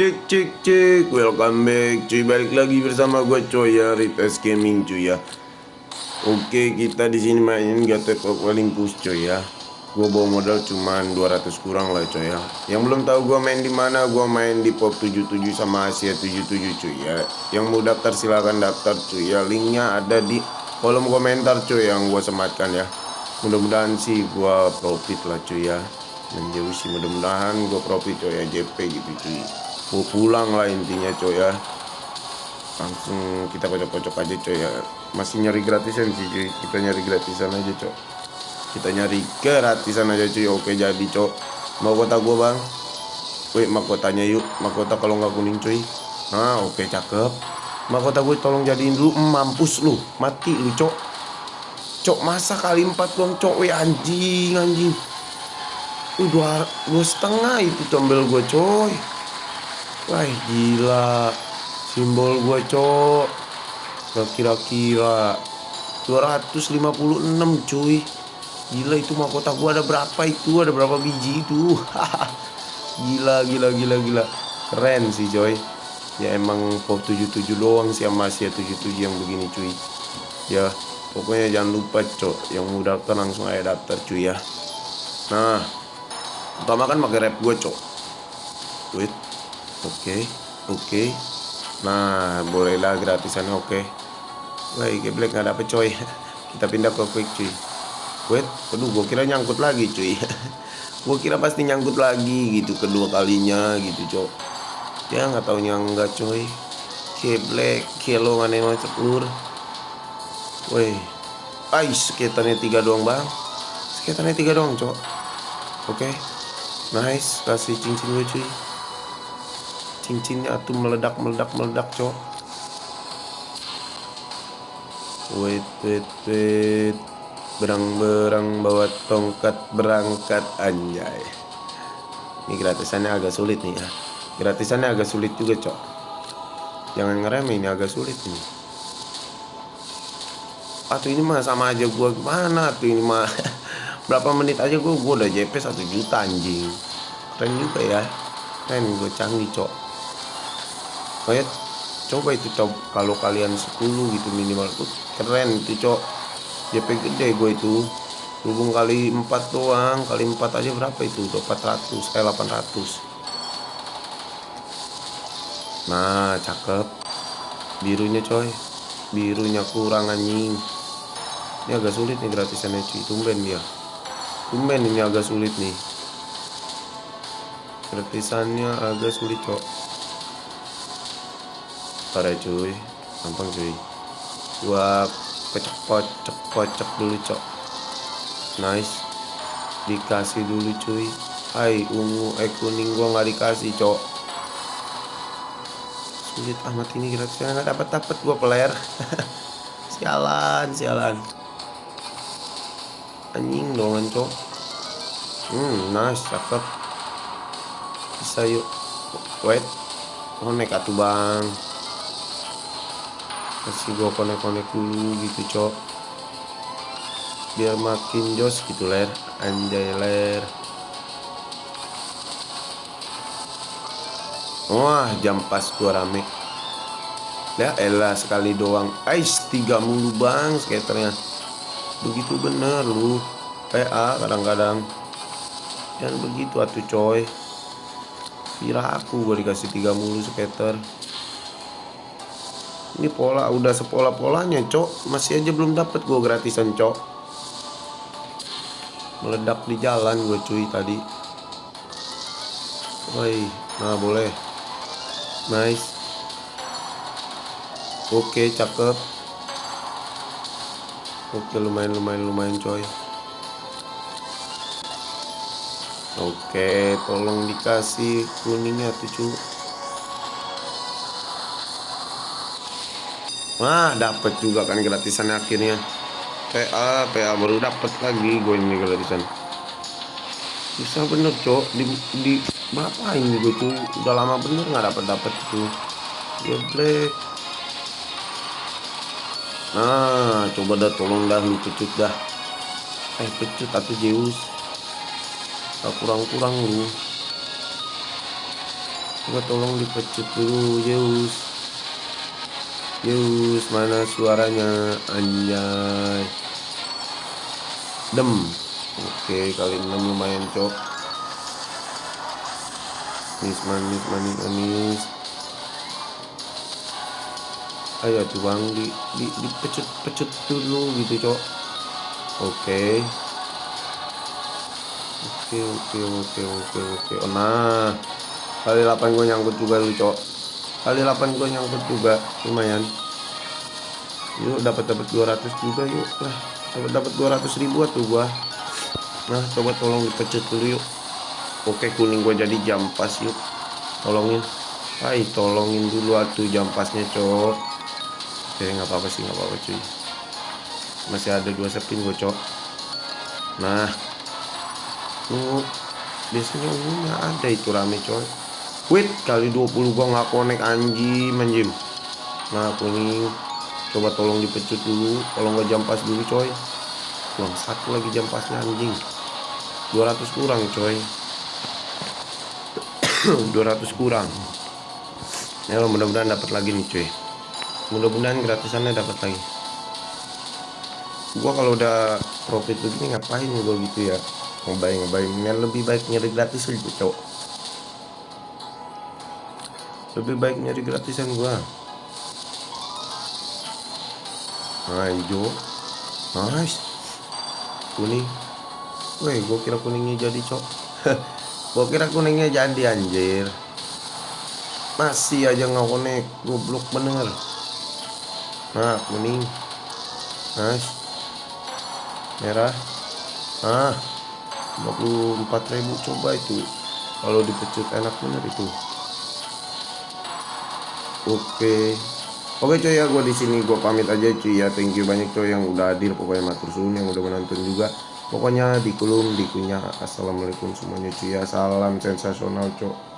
Cek cek cek. Welcome back cuy. Balik lagi bersama gue coy ya. Gaming cuy ya. Oke kita di sini main Gatot Olympus cuy ya. Gue bawa modal cuman 200 kurang lah coy ya. Yang belum tahu gue main di mana Gue main di Pop 77 sama Asia 77 cuy ya. Yang mau daftar silahkan daftar cuy ya. Linknya ada di kolom komentar cuy yang gue sematkan ya. Mudah-mudahan sih gue profit lah cuy ya. Menjauh sih mudah-mudahan gue profit coy ya. JP gitu cuy pulang lah intinya coy ya. Langsung kita kocok-kocok aja coy ya. Masih nyari gratisan sih cuy kita nyari gratisan aja coy kita nyari gratisan aja cuy oke jadi coy mau kota gua bang? Wih mahkotanya yuk. Mahkota kalau nggak kuning cuy. Nah oke cakep. Mahkota gue tolong jadiin dulu mampus lu. Mati lu cok. Cok masa kali empat dong cok? Wih anjing anjing. Wih dua, dua setengah itu tombel gue coy Wah gila. Simbol gue cok. Gak kira-kira 256 cuy. Gila itu mahkota gue ada berapa itu? Ada berapa biji itu? Gila gila gila gila. Keren sih coy. Ya emang pop 77 doang sih sama Asia 77 yang begini cuy. Ya pokoknya jangan lupa cok. Yang mau daftar langsung aja daftar cuy ya. Nah Pertama kan pakai rap gue cok. Wait Oke, oke. Nah, bolehlah gratisannya oke. Baik, geblek nggak dapet coy. Kita pindah ke quick cuy. Wait, aduh, gue kira nyangkut lagi cuy. gue kira pasti nyangkut lagi gitu kedua kalinya gitu cok. Ya nggak tahu enggak coy. Geblek, kilo mana mau ceplur. Woi, ais sekitarnya tiga doang bang. Sekitarnya tiga doang cok. Oke, okay. nice, kasih cincin gue cuy cincinnya tuh meledak meledak meledak cok wait wait wait. Berang-berang bawa tongkat berangkat anjay. Ini gratisannya agak sulit nih ya. Gratisannya agak sulit juga cok jangan ngerem ini agak sulit nih. Atau ini mah sama aja gua. Gimana tuh ini mah? Berapa menit aja gua? Gua udah JP satu juta anjing. Keren juga ya. Keren gue canggih cok kayak coba itu coba kalau kalian 10 gitu minimal tuh keren itu cok. JP gede gue itu. Hubung kali 4 doang kali 4 aja berapa itu? Udah 400 eh 800 nah cakep. Birunya coy. Birunya kurang anjing. Ini agak sulit nih gratisannya cuy tumben dia. Tumben ini agak sulit nih. Gratisannya agak sulit cok Ntar ya cuy Gampang cuy. Gua kocok-kocok kocok dulu cok. Nice. Dikasih dulu cuy. Hai ungu eh kuning gua nggak dikasih cok. Sulit amat ini kira-kira. Nggak dapat dapat gua player. Sialan sialan. Anjing dong cok. Hmm nice cakep. Bisa yuk. Wait. Oh tuh bang kasih gue konek-konek dulu gitu cok. Biar makin jos gitu ler. Anjay ler. Wah jam pas gua rame. Ya elah sekali doang. Ais tiga mulu bang skaternya. Begitu bener lu. PA kadang-kadang. Jangan begitu atuh coy. Kira aku gue dikasih tiga mulu skater ini pola udah sepola polanya cok. Masih aja belum dapat gue gratisan cok. Meledak di jalan gue cuy tadi. Woi, nah boleh. Nice. Oke cakep. Oke lumayan lumayan lumayan coy. Oke tolong dikasih kuningnya tuh cuy Wah, dapat juga kan gratisan akhirnya. PA, PA baru dapat lagi gue ini gratisan. Bisa bener, Cok. Di, di berapa ini gue tuh udah lama bener nggak dapat dapat tuh. Geblek. Nah, coba dah tolong dah lu pecut dah. Eh, pecut atau Zeus. Tak kurang-kurang lu. coba tolong dipecut dulu Zeus Zeus mana suaranya? Anjay. Dem. Oke kali 6 lumayan cok. Manis manis manis manis. Ayo tuh bang di, di dipecut pecut dulu gitu cok. Oke. Oke oke oke oke oke. Oh, nah. Kali 8 gue nyangkut juga lu cok kali 8 gue nyangkut juga lumayan. Yuk dapat dapat 200 juga yuk. Lah dapat dapat 200 ribu tuh gua. Nah coba tolong dipecut dulu yuk. Oke kuning gua jadi jam pas yuk. Tolongin. Hai tolongin dulu atuh jam pasnya cok. Oke nggak apa-apa sih nggak apa-apa cuy. Masih ada dua sepin gue cok. Nah. Tuh biasanya umumnya ada itu rame coy Wait kali 20 gua nggak connect anjing manjim nah kuning coba tolong dipecut dulu. Kalau nggak jam pas dulu coy. Kurang satu lagi jam pasnya anjing. 200 kurang coy. 200 kurang. Ya mudah-mudahan dapat lagi nih coy mudah-mudahan gratisannya dapat lagi. Gua kalau udah profit begini ngapain gua gitu ya? Ngobain ngobain yang lebih baik nyari gratis gitu cowok lebih baik nyari gratisan gua. Nah hijau. Nice. Kuning. Woi, gua kira kuningnya jadi cok. Gua kira kuningnya jadi anjir. Masih aja nggak konek goblok bener. Nah kuning. Nice. Merah. Ah 54.000 coba itu. Kalau dipecut enak bener itu oke. Oke coy ya gue di sini gue pamit aja cuy ya. Thank you banyak coy yang udah hadir pokoknya matur suun yang udah menonton juga. Pokoknya di kulum di kunyah assalamualaikum semuanya cuy ya. Salam sensasional cok